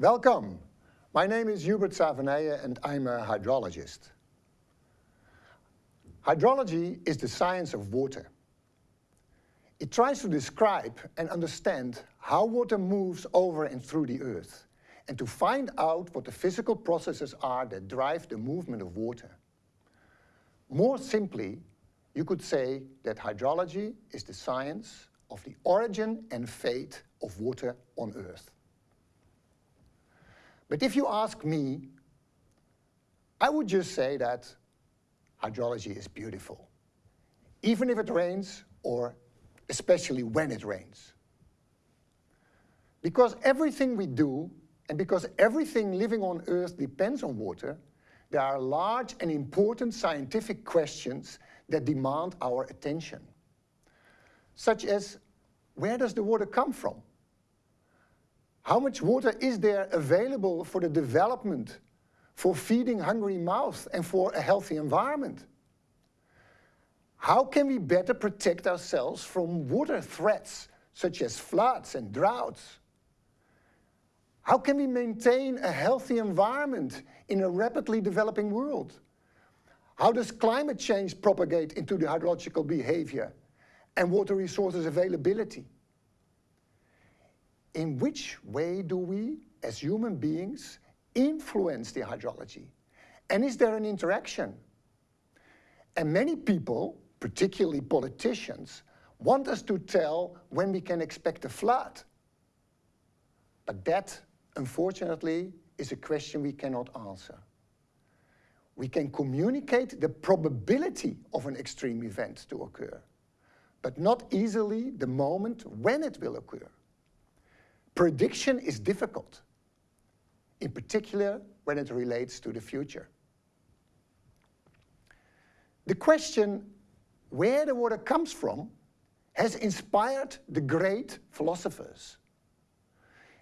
Welcome. My name is Hubert Savenije and I'm a hydrologist. Hydrology is the science of water. It tries to describe and understand how water moves over and through the earth and to find out what the physical processes are that drive the movement of water. More simply, you could say that hydrology is the science of the origin and fate of water on Earth. But if you ask me, I would just say that hydrology is beautiful, even if it rains or especially when it rains. Because everything we do and because everything living on Earth depends on water, there are large and important scientific questions that demand our attention, such as where does the water come from? How much water is there available for the development, for feeding hungry mouths and for a healthy environment? How can we better protect ourselves from water threats such as floods and droughts? How can we maintain a healthy environment in a rapidly developing world? How does climate change propagate into the hydrological behavior and water resources availability? In which way do we, as human beings, influence the hydrology? And is there an interaction? And many people, particularly politicians, want us to tell when we can expect a flood. But that, unfortunately, is a question we cannot answer we can communicate the probability of an extreme event to occur, but not easily the moment when it will occur. Prediction is difficult, in particular when it relates to the future. The question where the water comes from has inspired the great philosophers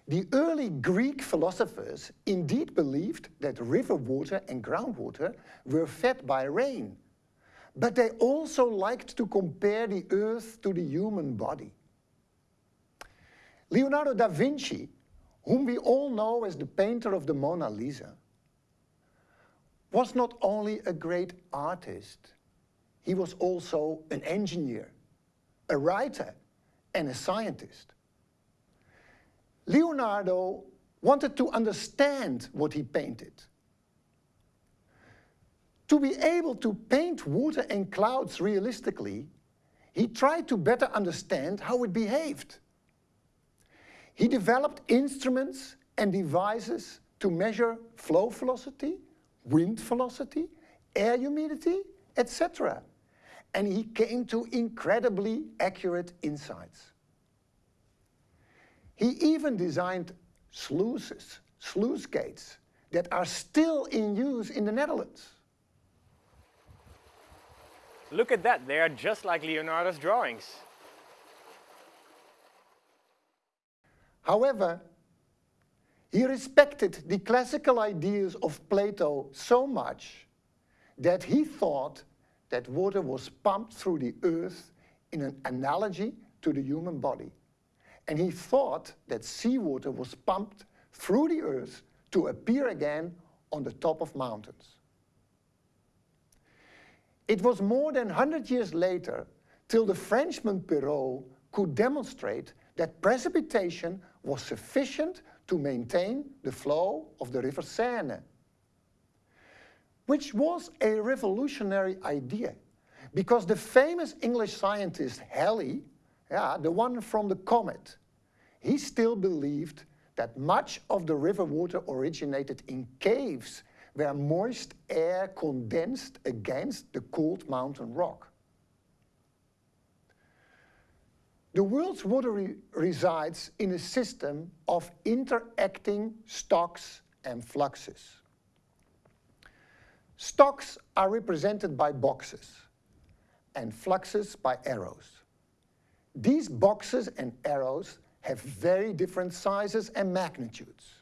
the early Greek philosophers indeed believed that river water and groundwater were fed by rain, but they also liked to compare the earth to the human body. Leonardo da Vinci, whom we all know as the painter of the Mona Lisa, was not only a great artist, he was also an engineer, a writer, and a scientist. Leonardo wanted to understand what he painted. To be able to paint water and clouds realistically, he tried to better understand how it behaved. He developed instruments and devices to measure flow velocity, wind velocity, air humidity, etc. And he came to incredibly accurate insights. He even designed sluices, sluice gates, that are still in use in the Netherlands. Look at that, they are just like Leonardo's drawings. However, he respected the classical ideas of Plato so much that he thought that water was pumped through the earth in an analogy to the human body and he thought that seawater was pumped through the earth to appear again on the top of mountains. It was more than 100 years later till the Frenchman Perrault could demonstrate that precipitation was sufficient to maintain the flow of the river Seine, which was a revolutionary idea because the famous English scientist Halley yeah, the one from the comet, he still believed that much of the river water originated in caves where moist air condensed against the cold mountain rock. The world's water re resides in a system of interacting stocks and fluxes. Stocks are represented by boxes and fluxes by arrows. These boxes and arrows have very different sizes and magnitudes.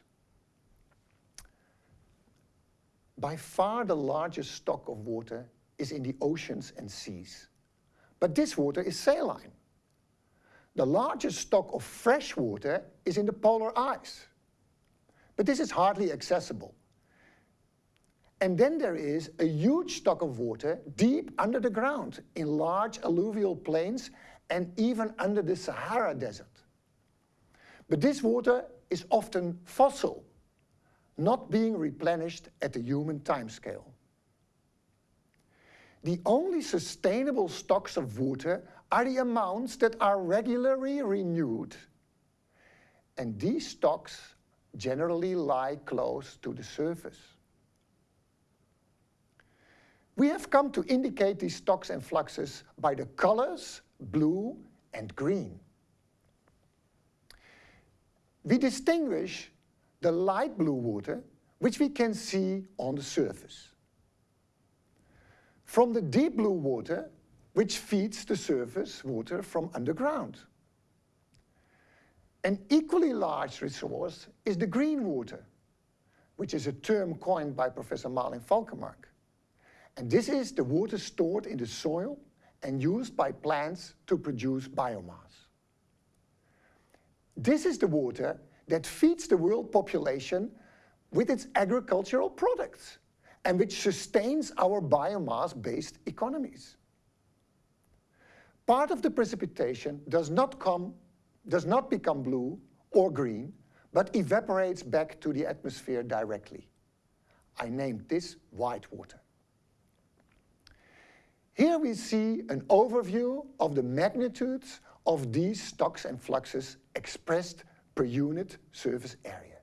By far the largest stock of water is in the oceans and seas. But this water is saline. The largest stock of fresh water is in the polar ice. But this is hardly accessible. And then there is a huge stock of water deep under the ground in large alluvial plains and even under the Sahara Desert. But this water is often fossil, not being replenished at the human timescale. The only sustainable stocks of water are the amounts that are regularly renewed. And these stocks generally lie close to the surface. We have come to indicate these stocks and fluxes by the colors blue and green. We distinguish the light blue water, which we can see on the surface, from the deep blue water, which feeds the surface water from underground. An equally large resource is the green water, which is a term coined by Professor Malin Falkenmark. And this is the water stored in the soil and used by plants to produce biomass. This is the water that feeds the world population with its agricultural products and which sustains our biomass-based economies. Part of the precipitation does not, come, does not become blue or green, but evaporates back to the atmosphere directly. I named this white water. Here we see an overview of the magnitudes of these stocks and fluxes expressed per unit surface area.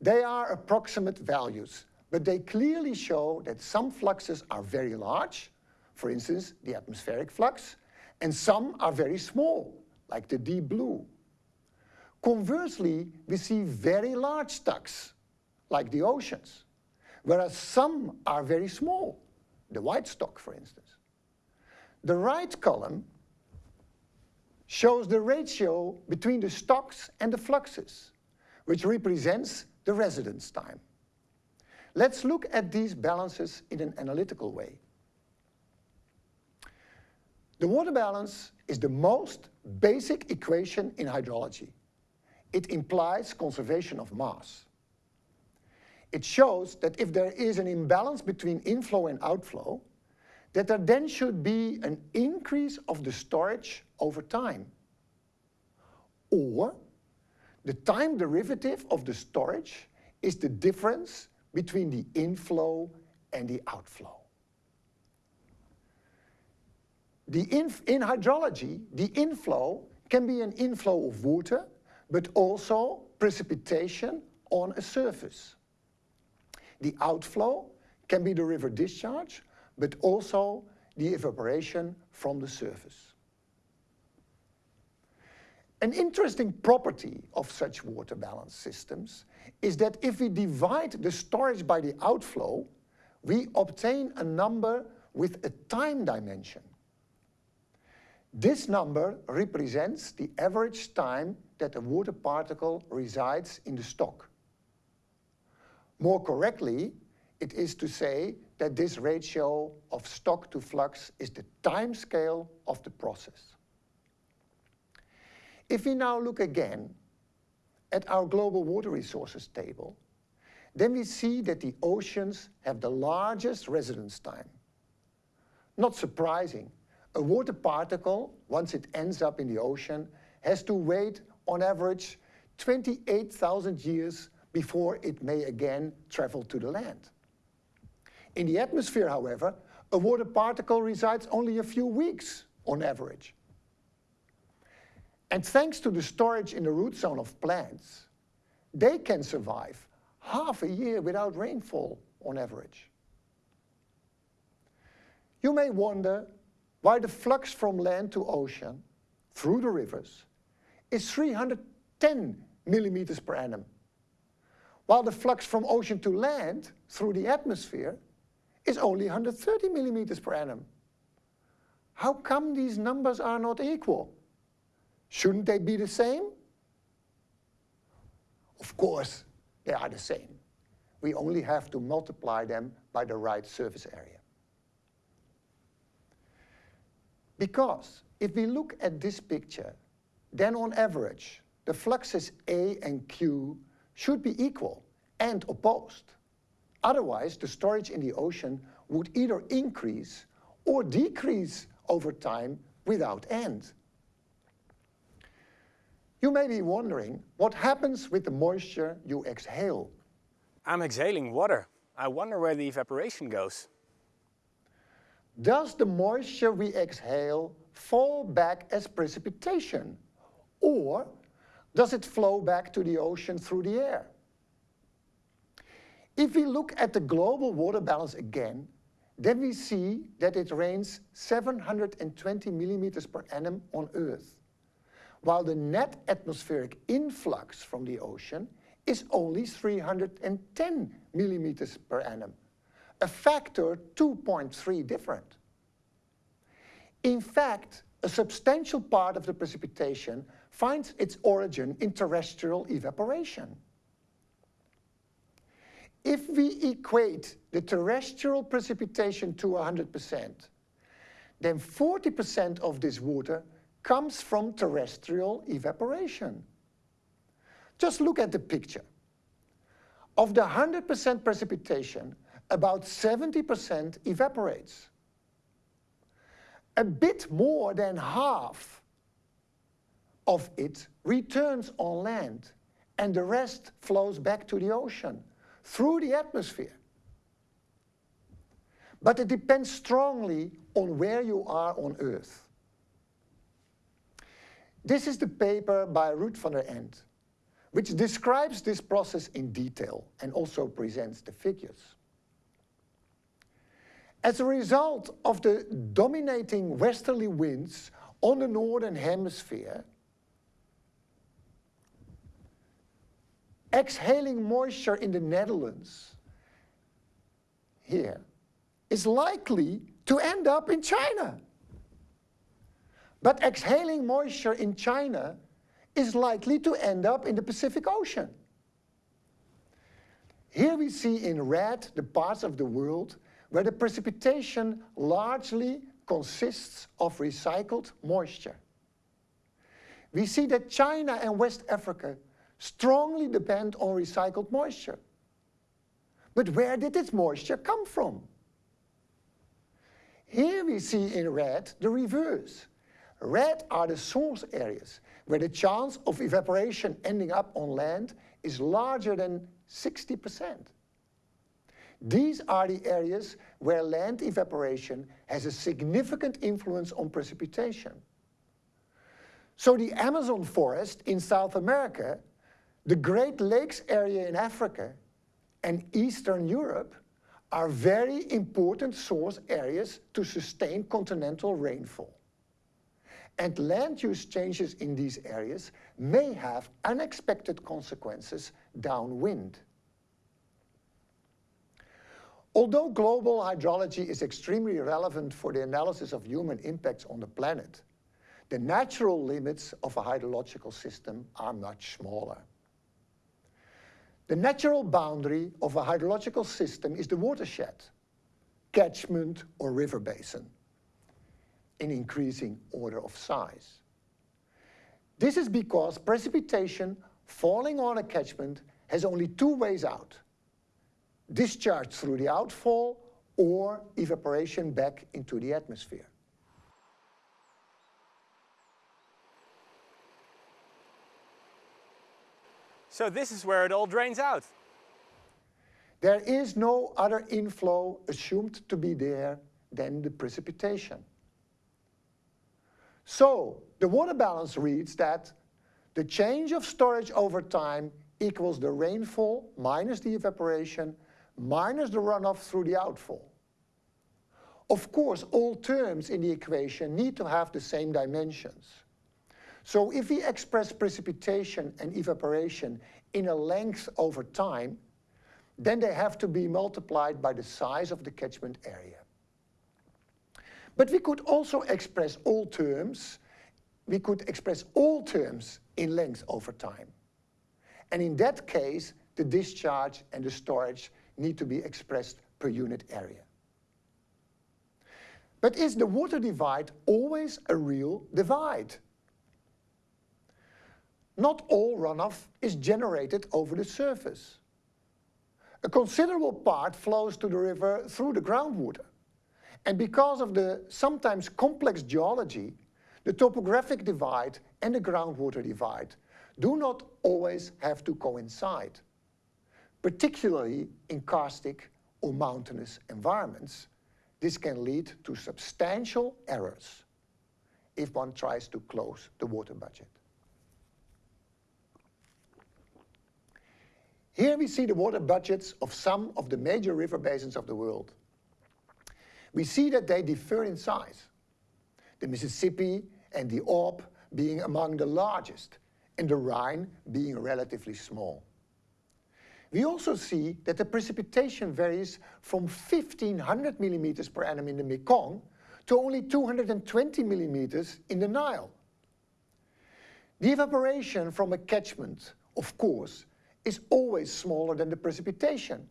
They are approximate values, but they clearly show that some fluxes are very large, for instance, the atmospheric flux, and some are very small, like the deep blue. Conversely, we see very large stocks, like the oceans, whereas some are very small, the white stock, for instance. The right column shows the ratio between the stocks and the fluxes, which represents the residence time. Let's look at these balances in an analytical way. The water balance is the most basic equation in hydrology. It implies conservation of mass. It shows that if there is an imbalance between inflow and outflow, that there then should be an increase of the storage over time. Or the time derivative of the storage is the difference between the inflow and the outflow. The in hydrology, the inflow can be an inflow of water, but also precipitation on a surface. The outflow can be the river discharge, but also the evaporation from the surface. An interesting property of such water balance systems is that if we divide the storage by the outflow, we obtain a number with a time dimension. This number represents the average time that a water particle resides in the stock. More correctly, it is to say that this ratio of stock to flux is the time scale of the process. If we now look again at our global water resources table, then we see that the oceans have the largest residence time. Not surprising, a water particle, once it ends up in the ocean, has to wait on average 28,000 years before it may again travel to the land. In the atmosphere, however, a water particle resides only a few weeks on average. And thanks to the storage in the root zone of plants, they can survive half a year without rainfall on average. You may wonder why the flux from land to ocean through the rivers is 310 millimeters per annum while the flux from ocean to land through the atmosphere is only 130 millimeters per annum. How come these numbers are not equal? Shouldn't they be the same? Of course, they are the same. We only have to multiply them by the right surface area. Because if we look at this picture, then on average, the fluxes A and Q should be equal and opposed. Otherwise, the storage in the ocean would either increase or decrease over time without end. You may be wondering what happens with the moisture you exhale. I'm exhaling water. I wonder where the evaporation goes. Does the moisture we exhale fall back as precipitation? Or does it flow back to the ocean through the air? If we look at the global water balance again, then we see that it rains 720 millimeters per annum on Earth, while the net atmospheric influx from the ocean is only 310 millimeters per annum, a factor 2.3 different. In fact, a substantial part of the precipitation finds its origin in terrestrial evaporation. If we equate the terrestrial precipitation to 100%, then 40% of this water comes from terrestrial evaporation. Just look at the picture. Of the 100% precipitation, about 70% evaporates. A bit more than half of it returns on land and the rest flows back to the ocean through the atmosphere. But it depends strongly on where you are on Earth. This is the paper by Ruud van der Ent, which describes this process in detail and also presents the figures. As a result of the dominating westerly winds on the northern hemisphere, exhaling moisture in the Netherlands here is likely to end up in China. But exhaling moisture in China is likely to end up in the Pacific Ocean. Here we see in red the parts of the world where the precipitation largely consists of recycled moisture. We see that China and West Africa strongly depend on recycled moisture. But where did this moisture come from? Here we see in red the reverse. Red are the source areas where the chance of evaporation ending up on land is larger than 60%. These are the areas where land evaporation has a significant influence on precipitation. So the Amazon forest in South America the Great Lakes area in Africa and Eastern Europe are very important source areas to sustain continental rainfall. And land use changes in these areas may have unexpected consequences downwind. Although global hydrology is extremely relevant for the analysis of human impacts on the planet, the natural limits of a hydrological system are much smaller. The natural boundary of a hydrological system is the watershed, catchment or river basin, in increasing order of size. This is because precipitation falling on a catchment has only two ways out. Discharge through the outfall or evaporation back into the atmosphere. So this is where it all drains out. There is no other inflow assumed to be there than the precipitation. So the water balance reads that the change of storage over time equals the rainfall minus the evaporation minus the runoff through the outfall. Of course, all terms in the equation need to have the same dimensions. So if we express precipitation and evaporation in a length over time, then they have to be multiplied by the size of the catchment area. But we could also express all terms, we could express all terms in length over time. And in that case, the discharge and the storage need to be expressed per unit area. But is the water divide always a real divide? not all runoff is generated over the surface. A considerable part flows to the river through the groundwater. And because of the sometimes complex geology, the topographic divide and the groundwater divide do not always have to coincide, particularly in karstic or mountainous environments. This can lead to substantial errors if one tries to close the water budget. Here we see the water budgets of some of the major river basins of the world. We see that they differ in size. The Mississippi and the Ob being among the largest, and the Rhine being relatively small. We also see that the precipitation varies from 1500 millimeters per annum in the Mekong to only 220 millimeters in the Nile. The evaporation from a catchment, of course, is always smaller than the precipitation,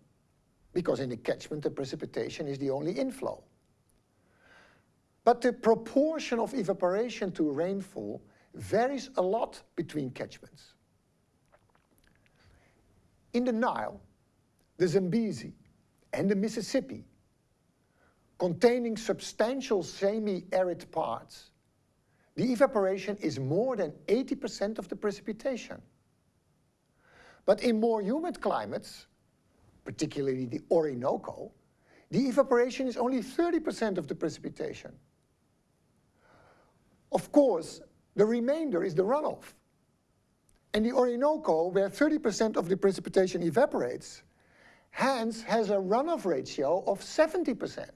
because in the catchment the precipitation is the only inflow. But the proportion of evaporation to rainfall varies a lot between catchments. In the Nile, the Zambezi and the Mississippi, containing substantial semi-arid parts, the evaporation is more than 80% of the precipitation. But in more humid climates, particularly the Orinoco, the evaporation is only 30% of the precipitation. Of course, the remainder is the runoff. And the Orinoco, where 30% of the precipitation evaporates, hence has a runoff ratio of 70%.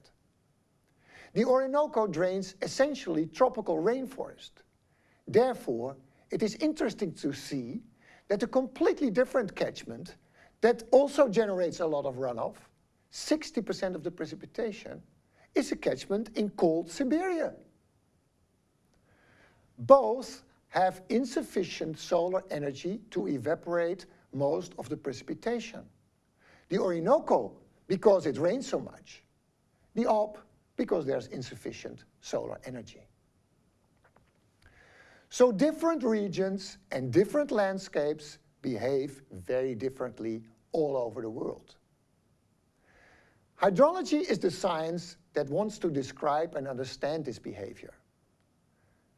The Orinoco drains essentially tropical rainforest. Therefore, it is interesting to see that a completely different catchment that also generates a lot of runoff, 60% of the precipitation, is a catchment in cold Siberia. Both have insufficient solar energy to evaporate most of the precipitation. The Orinoco, because it rains so much. The Ob, because there's insufficient solar energy. So different regions and different landscapes behave very differently all over the world. Hydrology is the science that wants to describe and understand this behavior.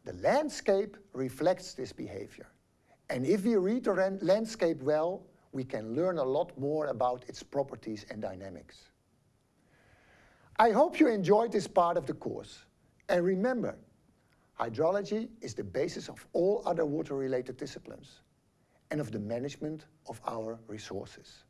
The landscape reflects this behavior. And if we read the landscape well, we can learn a lot more about its properties and dynamics. I hope you enjoyed this part of the course. And remember, hydrology is the basis of all other water-related disciplines and of the management of our resources.